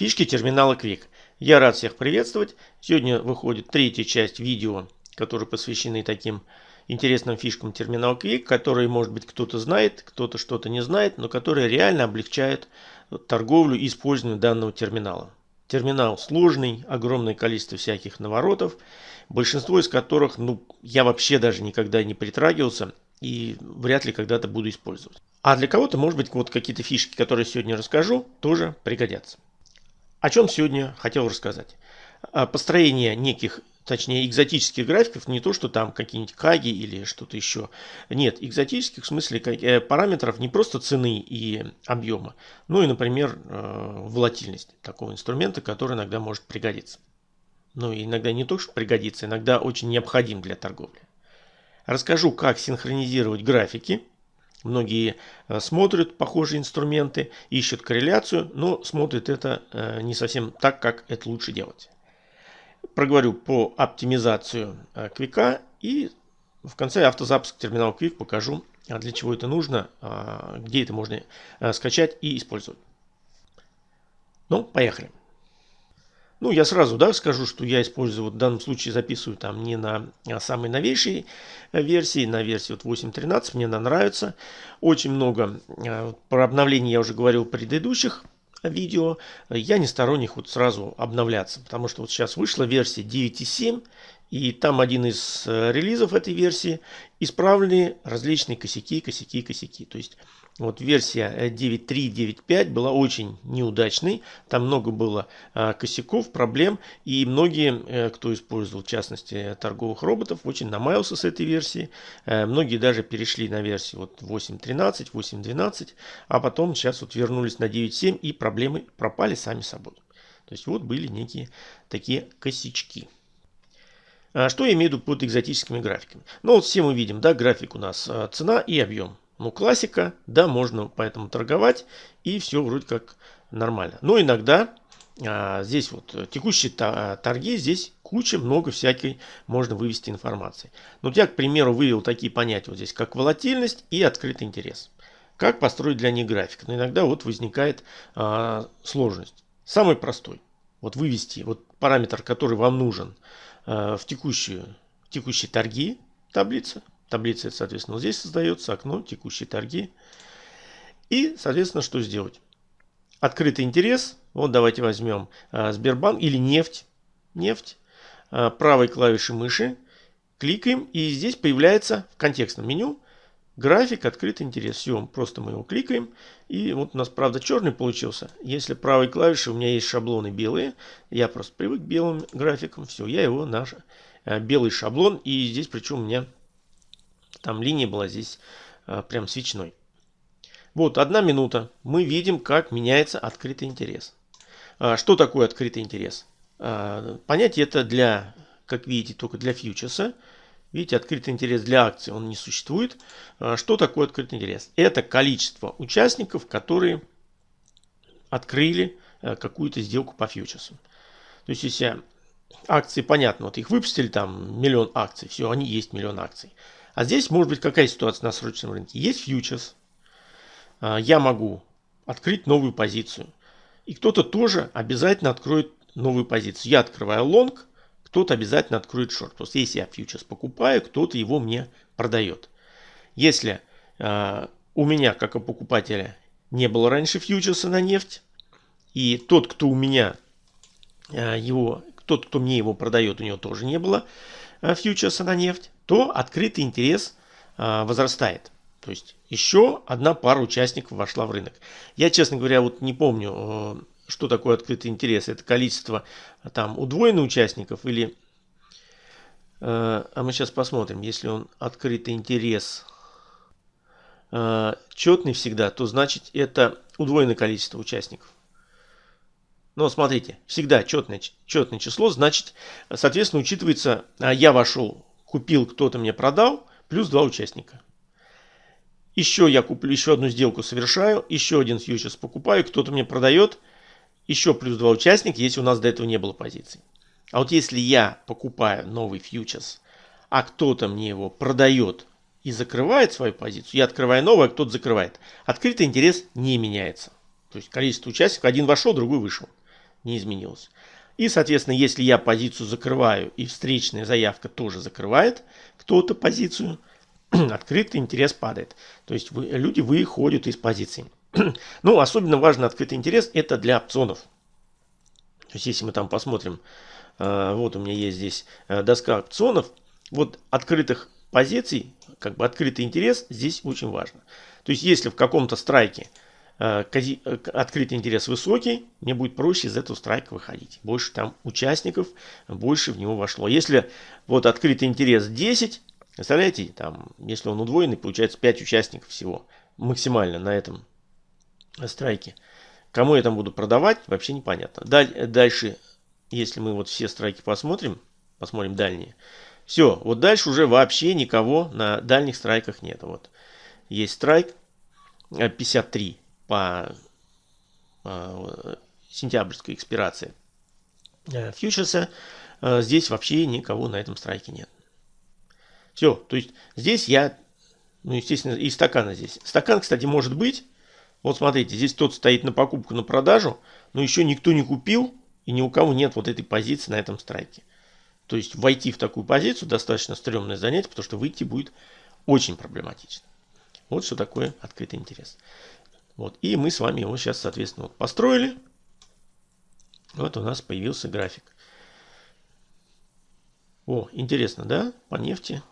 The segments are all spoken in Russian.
Фишки терминала Quick. Я рад всех приветствовать. Сегодня выходит третья часть видео, которые посвящены таким интересным фишкам терминала Quick, которые, может быть, кто-то знает, кто-то что-то не знает, но которые реально облегчают торговлю и использование данного терминала. Терминал сложный, огромное количество всяких наворотов, большинство из которых ну, я вообще даже никогда не притрагивался и вряд ли когда-то буду использовать. А для кого-то, может быть, вот какие-то фишки, которые сегодня расскажу, тоже пригодятся. О чем сегодня хотел рассказать. Построение неких, точнее экзотических графиков, не то, что там какие-нибудь каги или что-то еще. Нет, экзотических в смысле э, параметров не просто цены и объема, но и, например, э, волатильность такого инструмента, который иногда может пригодиться. Ну и иногда не только что пригодится, иногда очень необходим для торговли. Расскажу, как синхронизировать графики Многие э, смотрят похожие инструменты, ищут корреляцию, но смотрят это э, не совсем так, как это лучше делать. Проговорю по оптимизацию э, квика и в конце автозапуск терминала Quick покажу, а для чего это нужно, а, где это можно скачать и использовать. Ну, поехали. Ну, я сразу да, скажу, что я использую, вот в данном случае записываю там не на а, самой новейшей э, версии, на версии вот 8.13, мне она нравится. Очень много, э, про обновление я уже говорил в предыдущих видео. Я не сторонник вот сразу обновляться, потому что вот сейчас вышла версия 9.7, и там один из э, релизов этой версии исправлены различные косяки, косяки, косяки. То есть вот версия 9.3, 9.5 была очень неудачной. Там много было а, косяков, проблем. И многие, э, кто использовал, в частности, торговых роботов, очень намаялся с этой версии. Э, многие даже перешли на версию вот 8.13, 8.12. А потом сейчас вот вернулись на 9.7 и проблемы пропали сами собой. То есть вот были некие такие косячки. А что я имею в виду под экзотическими графиками? Ну вот все мы видим, да, график у нас а, цена и объем. Ну, классика, да, можно поэтому торговать, и все вроде как нормально. Но иногда а, здесь вот текущие торги, здесь куча, много всякой можно вывести информации. Ну, вот я, к примеру, вывел такие понятия вот здесь, как волатильность и открытый интерес. Как построить для них график? Но иногда вот возникает а, сложность. Самый простой. Вот вывести вот параметр, который вам нужен а, в текущую, текущие торги таблицы. Таблица, соответственно, вот здесь создается окно, текущие торги. И, соответственно, что сделать? Открытый интерес. Вот давайте возьмем а, Сбербанк или нефть. Нефть. А, правой клавишей мыши. Кликаем. И здесь появляется в контекстном меню график открытый интерес. Все, просто мы его кликаем. И вот у нас, правда, черный получился. Если правой клавишей у меня есть шаблоны белые. Я просто привык к белым графикам. Все, я его на а, белый шаблон. И здесь причем у меня там линия была здесь а, прям свечной. Вот, одна минута. Мы видим, как меняется открытый интерес. А, что такое открытый интерес? А, понятие это для, как видите, только для фьючерса. Видите, открытый интерес для акций он не существует. А, что такое открытый интерес? Это количество участников, которые открыли а, какую-то сделку по фьючерсу. То есть, если акции, понятно, вот их выпустили там миллион акций, все, они есть миллион акций. А здесь может быть какая ситуация на срочном рынке? Есть фьючерс. А, я могу открыть новую позицию. И кто-то тоже обязательно откроет новую позицию. Я открываю лонг, кто-то обязательно откроет шорт. То есть если я фьючерс покупаю, кто-то его мне продает. Если э, у меня, как у покупателя, не было раньше фьючерса на нефть, и тот, кто у меня э, его, тот, кто мне его продает, у него тоже не было э, фьючерса на нефть, то открытый интерес а, возрастает. То есть еще одна пара участников вошла в рынок. Я, честно говоря, вот не помню, э, что такое открытый интерес. Это количество там удвоенных участников или... Э, а мы сейчас посмотрим, если он открытый интерес э, четный всегда, то значит это удвоенное количество участников. Но смотрите, всегда четное, четное число, значит, соответственно, учитывается, а я вошел купил, кто-то мне продал, плюс два участника. Еще я куплю, еще одну сделку совершаю, еще один фьючерс покупаю, кто-то мне продает, еще плюс два участника, если у нас до этого не было позиций. А вот если я покупаю новый фьючерс, а кто-то мне его продает и закрывает свою позицию, я открываю новый, а кто-то закрывает. Открытый интерес не меняется. То есть количество участников, один вошел, другой вышел. не изменилось. И, соответственно, если я позицию закрываю и встречная заявка тоже закрывает кто-то позицию, открытый интерес падает. То есть вы, люди выходят из позиции. ну, особенно важно открытый интерес это для опционов. То есть если мы там посмотрим, э, вот у меня есть здесь э, доска опционов, вот открытых позиций, как бы открытый интерес здесь очень важно. То есть если в каком-то страйке открытый интерес высокий, мне будет проще из этого страйка выходить. Больше там участников, больше в него вошло. Если вот открытый интерес 10, представляете, там, если он удвоенный, получается 5 участников всего максимально на этом страйке. Кому я там буду продавать, вообще непонятно. Дальше, если мы вот все страйки посмотрим, посмотрим дальние, все, вот дальше уже вообще никого на дальних страйках нет. Вот есть страйк 53 по э, сентябрьской экспирации фьючерса, э, здесь вообще никого на этом страйке нет. Все, то есть здесь я, ну естественно, и стакана здесь. Стакан, кстати, может быть, вот смотрите, здесь тот стоит на покупку, на продажу, но еще никто не купил, и ни у кого нет вот этой позиции на этом страйке. То есть войти в такую позицию достаточно стрёмное занятие, потому что выйти будет очень проблематично. Вот что такое открытый интерес. Вот. И мы с вами его сейчас, соответственно, вот построили. Вот у нас появился график. О, интересно, да? По нефти.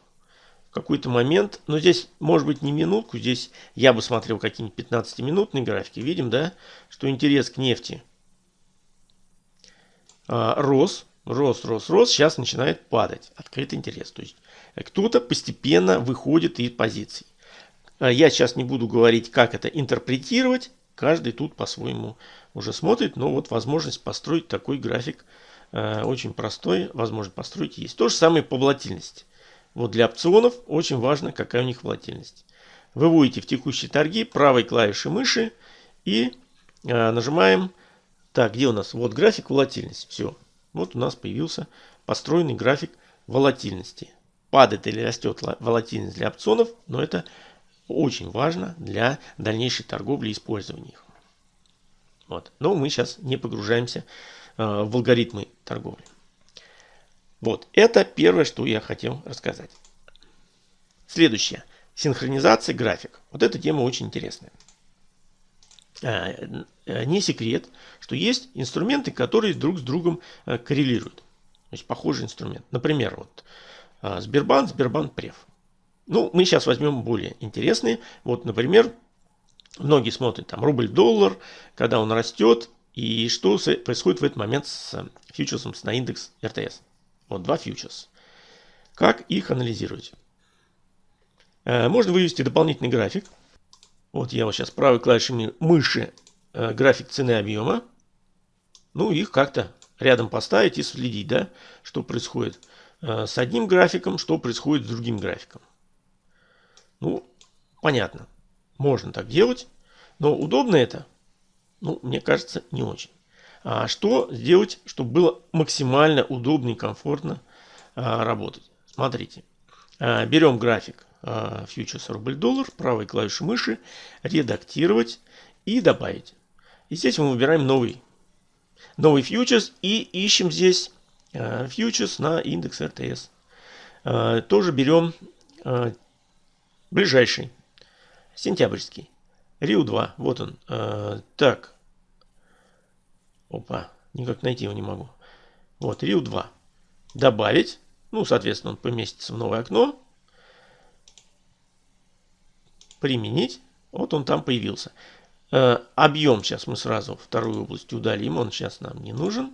Какой-то момент, но здесь, может быть, не минутку, здесь я бы смотрел какие-нибудь 15-минутные графики. Видим, да, что интерес к нефти а, рос, рос, рос, рос, сейчас начинает падать. Открытый интерес. То есть кто-то постепенно выходит из позиций. А я сейчас не буду говорить, как это интерпретировать. Каждый тут по-своему уже смотрит. Но вот возможность построить такой график э, очень простой. Возможность построить есть. То же самое по волатильности. Вот для опционов очень важно, какая у них волатильность. Выводите в текущие торги правой клавишей мыши и э, нажимаем. Так, где у нас? Вот график волатильности. Все. Вот у нас появился построенный график волатильности. Падает или растет волатильность для опционов, но это очень важно для дальнейшей торговли и использования их. Вот. Но мы сейчас не погружаемся э, в алгоритмы торговли. Вот, это первое, что я хотел рассказать. Следующее. Синхронизация график. Вот эта тема очень интересная. Э, э, не секрет, что есть инструменты, которые друг с другом э, коррелируют. То есть похожий инструмент. Например, вот Сбербанк, Сбербанк Прев. Ну, мы сейчас возьмем более интересные. Вот, например, многие смотрят там рубль-доллар, когда он растет, и что происходит в этот момент с фьючерсом на индекс РТС. Вот два фьючерса. Как их анализировать? Э, можно вывести дополнительный график. Вот я вот сейчас правой клавишей мыши э, график цены объема. Ну, их как-то рядом поставить и следить, да, что происходит э, с одним графиком, что происходит с другим графиком. Ну, понятно. Можно так делать. Но удобно это? Ну, мне кажется, не очень. А что сделать, чтобы было максимально удобно и комфортно а, работать? Смотрите. А, берем график а, фьючерс рубль-доллар, правой клавишей мыши, редактировать и добавить. И здесь мы выбираем новый, новый фьючерс и ищем здесь а, фьючерс на индекс РТС. А, тоже берем Ближайший. Сентябрьский. Риу-2. Вот он. Э, так. Опа. Никак найти его не могу. Вот, Риу-2. Добавить. Ну, соответственно, он поместится в новое окно. Применить. Вот он там появился. Э, объем сейчас мы сразу вторую область удалим. Он сейчас нам не нужен.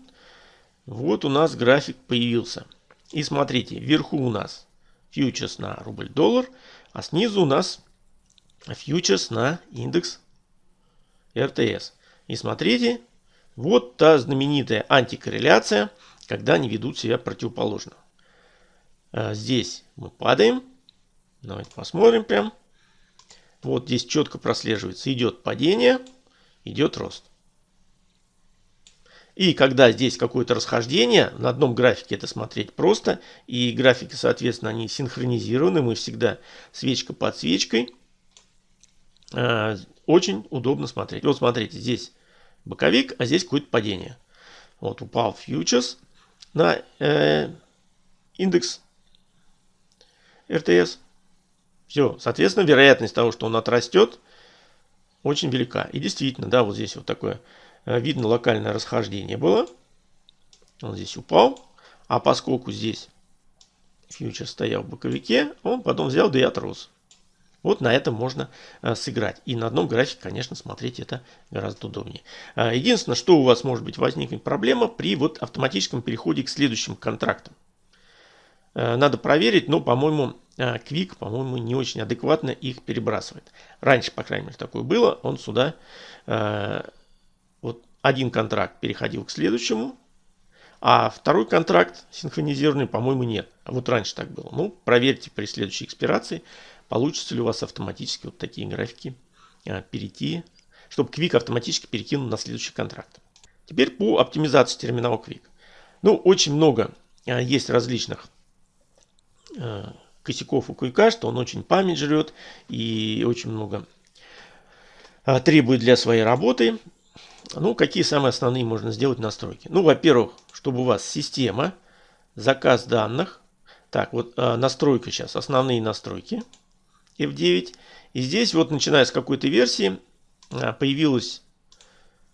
Вот у нас график появился. И смотрите, вверху у нас фьючерс на рубль-доллар. А снизу у нас фьючерс на индекс РТС. И смотрите, вот та знаменитая антикорреляция, когда они ведут себя противоположно. А здесь мы падаем. Давайте посмотрим прям. Вот здесь четко прослеживается. Идет падение, идет рост. И когда здесь какое-то расхождение, на одном графике это смотреть просто, и графики, соответственно, они синхронизированы, мы всегда свечка под свечкой. А, очень удобно смотреть. Вот смотрите, здесь боковик, а здесь какое-то падение. Вот упал фьючерс на э, индекс РТС. Все, соответственно, вероятность того, что он отрастет, очень велика. И действительно, да, вот здесь вот такое видно локальное расхождение было. Он здесь упал. А поскольку здесь фьючер стоял в боковике, он потом взял да и отрос. Вот на этом можно а, сыграть. И на одном графике, конечно, смотреть это гораздо удобнее. А, единственное, что у вас может быть возникнуть проблема при вот автоматическом переходе к следующим контрактам. Надо проверить, но, по-моему, Quick, по-моему, не очень адекватно их перебрасывает. Раньше, по крайней мере, такое было. Он сюда один контракт переходил к следующему, а второй контракт синхронизированный, по-моему, нет. Вот раньше так было. Ну, проверьте при следующей экспирации, получится ли у вас автоматически вот такие графики а, перейти, чтобы Quick автоматически перекинул на следующий контракт. Теперь по оптимизации терминала Quick. Ну, очень много а, есть различных а, косяков у Quick, что он очень память жрет и очень много требует для своей работы. Ну, какие самые основные можно сделать настройки? Ну, во-первых, чтобы у вас система, заказ данных. Так, вот э, настройка сейчас, основные настройки F9. И здесь вот, начиная с какой-то версии, э, появилась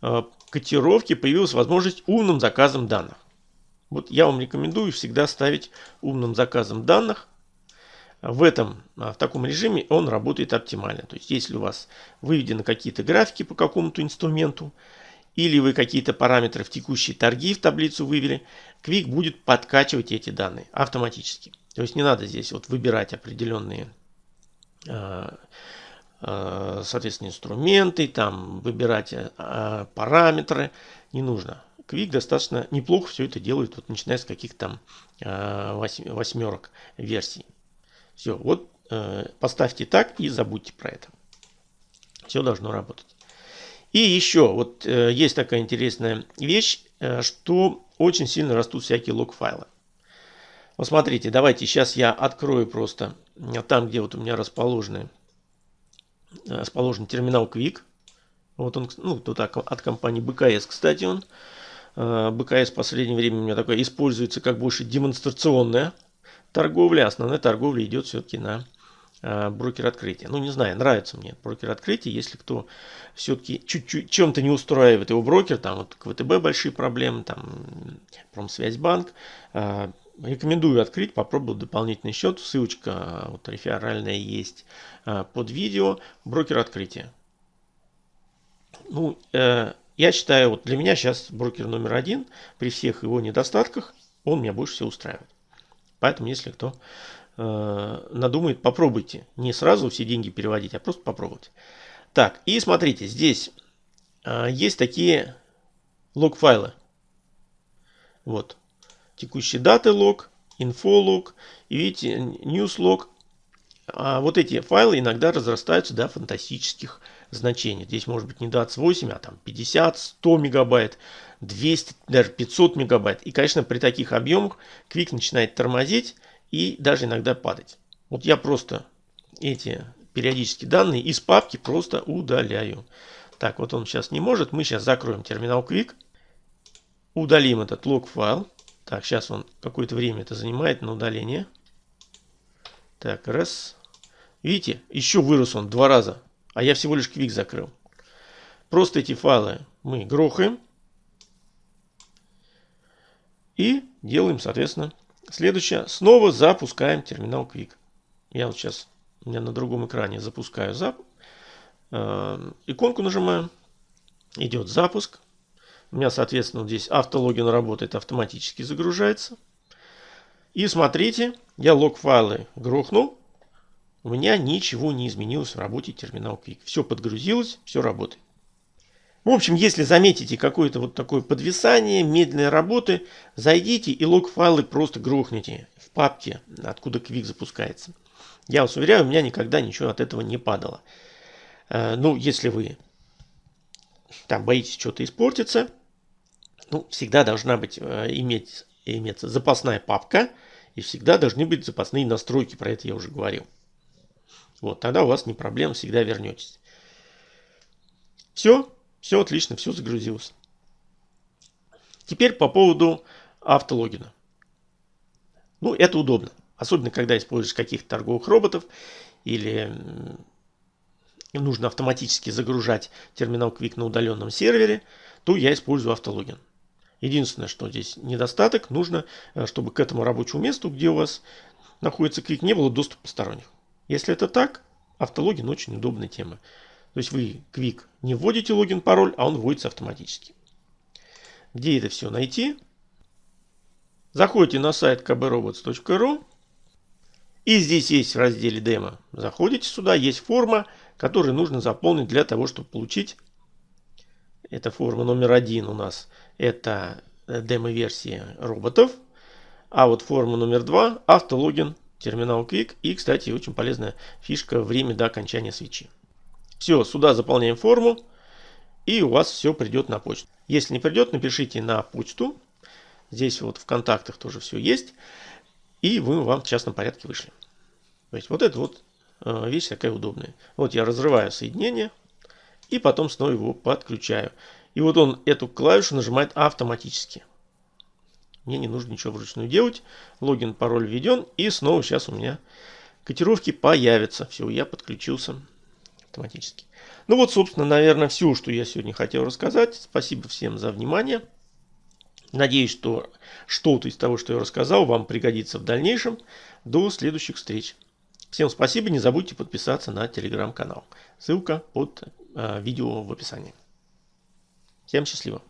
э, котировки, появилась возможность умным заказом данных. Вот я вам рекомендую всегда ставить умным заказом данных. В этом, в таком режиме он работает оптимально. То есть, если у вас выведены какие-то графики по какому-то инструменту, или вы какие-то параметры в текущие торги в таблицу вывели, Quick будет подкачивать эти данные автоматически. То есть не надо здесь вот выбирать определенные а, а, соответственно инструменты, там выбирать а, параметры, не нужно. Quick достаточно неплохо все это делает, вот начиная с каких-то там восьмерок версий. Все, вот э, поставьте так и забудьте про это. Все должно работать. И еще, вот э, есть такая интересная вещь, э, что очень сильно растут всякие лог-файлы. Вот смотрите, давайте сейчас я открою просто э, там, где вот у меня расположены, расположен терминал Quick. Вот он, ну, тут от компании BKS, кстати, он. BKS в последнее время у меня такое используется как больше демонстрационная торговля. Основная торговля идет все-таки на Э, брокер открытия. Ну, не знаю, нравится мне брокер открытия. Если кто все-таки чуть-чуть чем-то не устраивает его брокер, там вот ВТБ большие проблемы, там Промсвязьбанк, э, рекомендую открыть, попробовать дополнительный счет. Ссылочка вот реферальная есть э, под видео. Брокер открытия. Ну, я считаю, вот для меня сейчас брокер номер один, при всех его недостатках, он меня больше всего устраивает. Поэтому, если кто э, надумает, попробуйте. Не сразу все деньги переводить, а просто попробуйте. Так, и смотрите, здесь э, есть такие лог-файлы. Вот. Текущие даты лог, инфо лог, и видите, news лог. А вот эти файлы иногда разрастаются до фантастических значений. Здесь может быть не 28, а там 50, 100 мегабайт, 200, даже 500 мегабайт. И, конечно, при таких объемах Quick начинает тормозить и даже иногда падать. Вот я просто эти периодические данные из папки просто удаляю. Так, вот он сейчас не может. Мы сейчас закроем терминал Quick. Удалим этот лог файл. Так, сейчас он какое-то время это занимает на удаление. Так, раз. Видите, еще вырос он два раза. А я всего лишь Quick закрыл. Просто эти файлы мы грохаем. И делаем, соответственно, Следующее. Снова запускаем терминал Quick. Я вот сейчас у меня на другом экране запускаю зап... Э, иконку нажимаю. Идет запуск. У меня, соответственно, здесь автологин работает, автоматически загружается. И смотрите, я лог-файлы грохнул. У меня ничего не изменилось в работе терминал Quick. Все подгрузилось, все работает. В общем, если заметите какое-то вот такое подвисание, медленной работы, зайдите и лог-файлы просто грохните в папке, откуда Quick запускается. Я вас уверяю, у меня никогда ничего от этого не падало. Э, ну, если вы там боитесь что-то испортиться, ну, всегда должна быть, э, иметь, иметься запасная папка, и всегда должны быть запасные настройки, про это я уже говорил. Вот, тогда у вас не проблем, всегда вернетесь. Все, все отлично, все загрузилось. Теперь по поводу автологина. Ну, это удобно. Особенно, когда используешь каких-то торговых роботов или нужно автоматически загружать терминал Quick на удаленном сервере, то я использую автологин. Единственное, что здесь недостаток, нужно, э, чтобы к этому рабочему месту, где у вас находится Quick, не было доступа посторонних. Если это так, автологин очень удобная тема. То есть вы Quick не вводите логин, пароль, а он вводится автоматически. Где это все найти? Заходите на сайт kbrobots.ru и здесь есть в разделе демо. Заходите сюда, есть форма, которую нужно заполнить для того, чтобы получить. Это форма номер один у нас. Это демо-версия роботов. А вот форма номер два автологин терминал Quick. И, кстати, очень полезная фишка время до окончания свечи. Все, сюда заполняем форму. И у вас все придет на почту. Если не придет, напишите на почту. Здесь вот в контактах тоже все есть. И мы вам в частном порядке вышли. То есть вот это вот э, вещь такая удобная. Вот я разрываю соединение. И потом снова его подключаю. И вот он эту клавишу нажимает автоматически. Мне не нужно ничего вручную делать. Логин, пароль введен. И снова сейчас у меня котировки появятся. Все, я подключился автоматически. Ну вот, собственно, наверное, все, что я сегодня хотел рассказать. Спасибо всем за внимание. Надеюсь, что что-то из того, что я рассказал, вам пригодится в дальнейшем. До следующих встреч. Всем спасибо. Не забудьте подписаться на телеграм-канал. Ссылка под э, видео в описании. Всем счастливо.